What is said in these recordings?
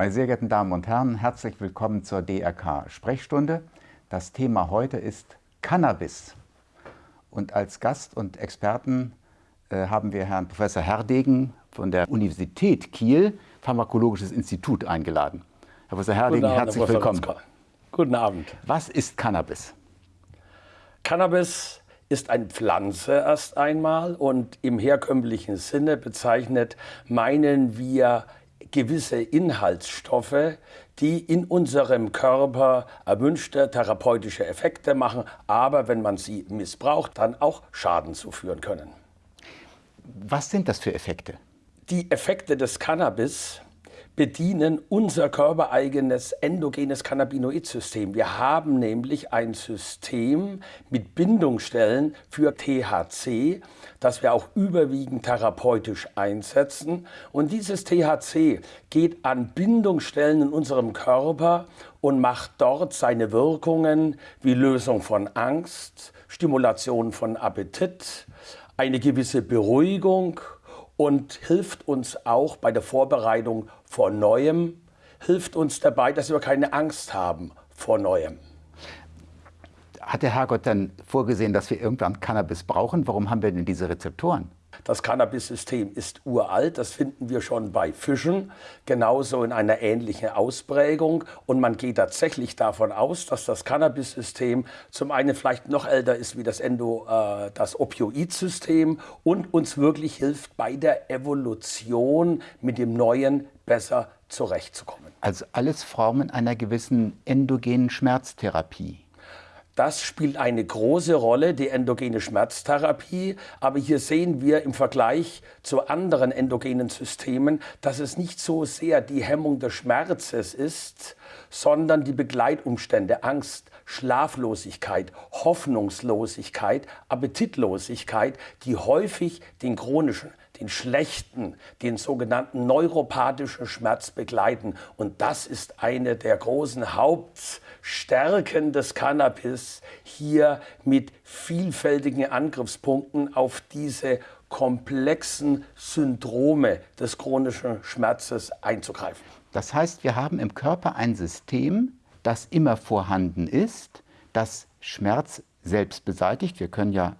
Meine sehr geehrten Damen und Herren, herzlich willkommen zur DRK Sprechstunde. Das Thema heute ist Cannabis. Und als Gast und Experten äh, haben wir Herrn Professor Herdegen von der Universität Kiel, Pharmakologisches Institut, eingeladen. Herr Professor Herdegen, Abend, herzlich willkommen. Guten Abend. Was ist Cannabis? Cannabis ist eine Pflanze erst einmal und im herkömmlichen Sinne bezeichnet meinen wir gewisse Inhaltsstoffe, die in unserem Körper erwünschte therapeutische Effekte machen, aber wenn man sie missbraucht, dann auch Schaden zuführen können. Was sind das für Effekte? Die Effekte des Cannabis bedienen unser körpereigenes endogenes Cannabinoid-System. Wir haben nämlich ein System mit Bindungsstellen für THC, das wir auch überwiegend therapeutisch einsetzen. Und dieses THC geht an Bindungsstellen in unserem Körper und macht dort seine Wirkungen wie Lösung von Angst, Stimulation von Appetit, eine gewisse Beruhigung und hilft uns auch bei der Vorbereitung vor Neuem, hilft uns dabei, dass wir keine Angst haben vor Neuem. Hat der Herrgott dann vorgesehen, dass wir irgendwann Cannabis brauchen? Warum haben wir denn diese Rezeptoren? Das Cannabis-System ist uralt, das finden wir schon bei Fischen, genauso in einer ähnlichen Ausprägung. Und man geht tatsächlich davon aus, dass das Cannabis-System zum einen vielleicht noch älter ist wie das, Endo, äh, das Opioid-System und uns wirklich hilft, bei der Evolution mit dem Neuen besser zurechtzukommen. Also alles Formen einer gewissen endogenen Schmerztherapie. Das spielt eine große Rolle, die endogene Schmerztherapie. Aber hier sehen wir im Vergleich zu anderen endogenen Systemen, dass es nicht so sehr die Hemmung des Schmerzes ist, sondern die Begleitumstände, Angst, Schlaflosigkeit, Hoffnungslosigkeit, Appetitlosigkeit, die häufig den chronischen den schlechten, den sogenannten neuropathischen Schmerz begleiten. Und das ist eine der großen Hauptstärken des Cannabis, hier mit vielfältigen Angriffspunkten auf diese komplexen Syndrome des chronischen Schmerzes einzugreifen. Das heißt, wir haben im Körper ein System, das immer vorhanden ist, das Schmerz selbst beseitigt. Wir können ja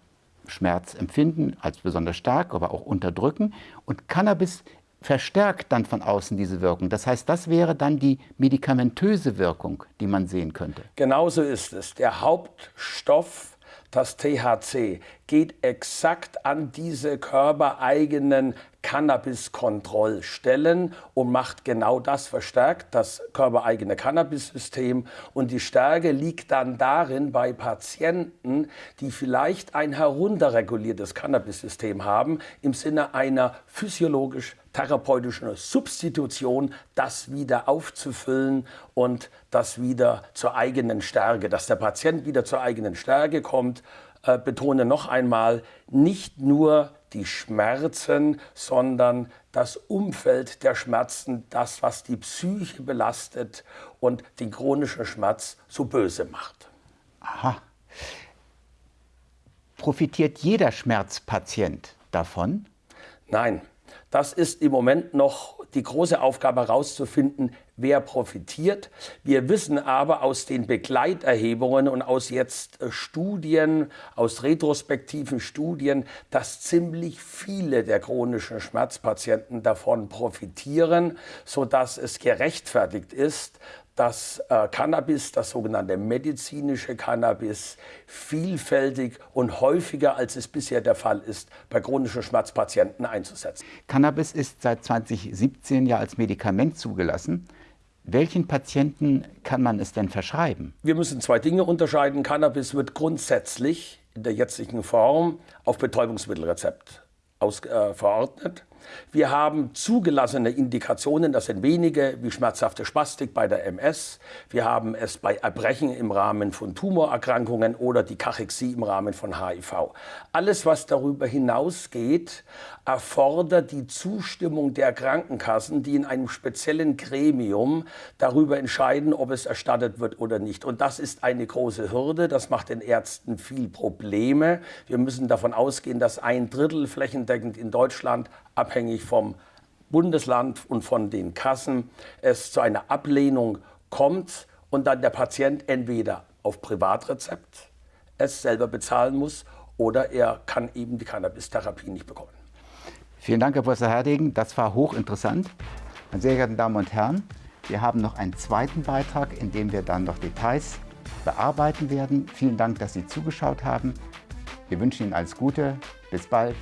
Schmerz empfinden als besonders stark, aber auch unterdrücken. Und Cannabis verstärkt dann von außen diese Wirkung. Das heißt, das wäre dann die medikamentöse Wirkung, die man sehen könnte. Genauso ist es. Der Hauptstoff das THC geht exakt an diese körpereigenen Cannabis-Kontrollstellen und macht genau das, verstärkt das körpereigene Cannabis-System. Und die Stärke liegt dann darin bei Patienten, die vielleicht ein herunterreguliertes Cannabis-System haben, im Sinne einer physiologisch therapeutischen Substitution, das wieder aufzufüllen und das wieder zur eigenen Stärke, dass der Patient wieder zur eigenen Stärke kommt. Äh, betone noch einmal, nicht nur die Schmerzen, sondern das Umfeld der Schmerzen, das, was die Psyche belastet und den chronischen Schmerz so böse macht. Aha. Profitiert jeder Schmerzpatient davon? Nein, das ist im Moment noch die große Aufgabe herauszufinden, wer profitiert. Wir wissen aber aus den Begleiterhebungen und aus jetzt äh, Studien, aus retrospektiven Studien, dass ziemlich viele der chronischen Schmerzpatienten davon profitieren, sodass es gerechtfertigt ist, dass äh, Cannabis, das sogenannte medizinische Cannabis, vielfältig und häufiger, als es bisher der Fall ist, bei chronischen Schmerzpatienten einzusetzen. Cannabis ist seit 2017 ja als Medikament zugelassen. Welchen Patienten kann man es denn verschreiben? Wir müssen zwei Dinge unterscheiden. Cannabis wird grundsätzlich in der jetzigen Form auf Betäubungsmittelrezept aus, äh, verordnet. Wir haben zugelassene Indikationen, das sind wenige, wie schmerzhafte Spastik bei der MS. Wir haben es bei Erbrechen im Rahmen von Tumorerkrankungen oder die Kachexie im Rahmen von HIV. Alles, was darüber hinausgeht, erfordert die Zustimmung der Krankenkassen, die in einem speziellen Gremium darüber entscheiden, ob es erstattet wird oder nicht. Und das ist eine große Hürde. Das macht den Ärzten viel Probleme. Wir müssen davon ausgehen, dass ein Drittel flächendeckend in Deutschland abhängig vom Bundesland und von den Kassen es zu einer Ablehnung kommt und dann der Patient entweder auf Privatrezept es selber bezahlen muss oder er kann eben die Cannabis-Therapie nicht bekommen. Vielen Dank, Herr Professor Herdegen. Das war hochinteressant. Meine sehr geehrten Damen und Herren, wir haben noch einen zweiten Beitrag, in dem wir dann noch Details bearbeiten werden. Vielen Dank, dass Sie zugeschaut haben. Wir wünschen Ihnen alles Gute. Bis bald.